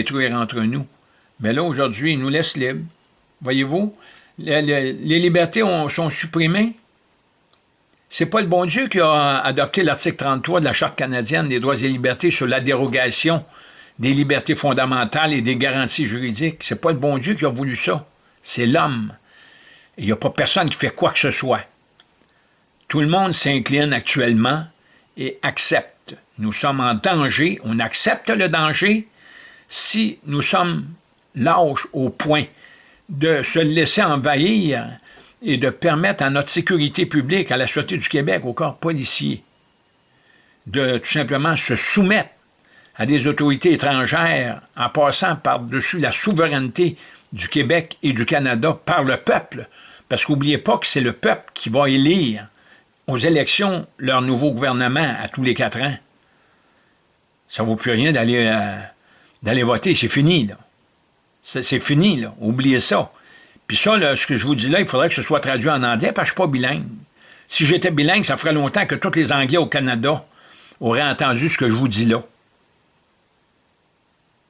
détruire entre nous. Mais là, aujourd'hui, il nous laisse libres. Voyez-vous, les, libertés sont supprimées. C'est pas le bon Dieu qui a adopté l'article 33 de la Charte canadienne des droits et libertés sur la dérogation des libertés fondamentales et des garanties juridiques. C'est pas le bon Dieu qui a voulu ça. C'est l'homme. Il n'y a pas personne qui fait quoi que ce soit. Tout le monde s'incline actuellement et accepte. Nous sommes en danger, on accepte le danger si nous sommes lâches au point de se laisser envahir et de permettre à notre sécurité publique, à la Sûreté du Québec, au corps policier, de tout simplement se soumettre à des autorités étrangères en passant par-dessus la souveraineté du Québec et du Canada par le peuple, parce qu'oubliez pas que c'est le peuple qui va élire aux élections leur nouveau gouvernement à tous les quatre ans. Ça ne vaut plus rien d'aller euh, voter, c'est fini, là. C'est fini, là. Oubliez ça. Puis ça, ce que je vous dis là, il faudrait que ce soit traduit en anglais, parce que je ne suis pas bilingue. Si j'étais bilingue, ça ferait longtemps que tous les Anglais au Canada auraient entendu ce que je vous dis là.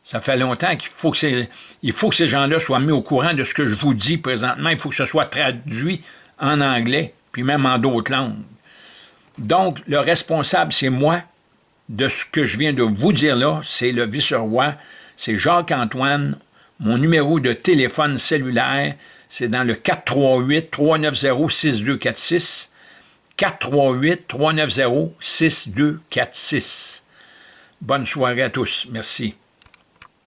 Ça fait longtemps qu'il faut que, il faut que ces gens-là soient mis au courant de ce que je vous dis présentement. Il faut que ce soit traduit en anglais, puis même en d'autres langues. Donc, le responsable, c'est moi de ce que je viens de vous dire là. C'est le vice-roi, c'est Jacques-Antoine. Mon numéro de téléphone cellulaire, c'est dans le 438-390-6246. 438-390-6246. Bonne soirée à tous. Merci.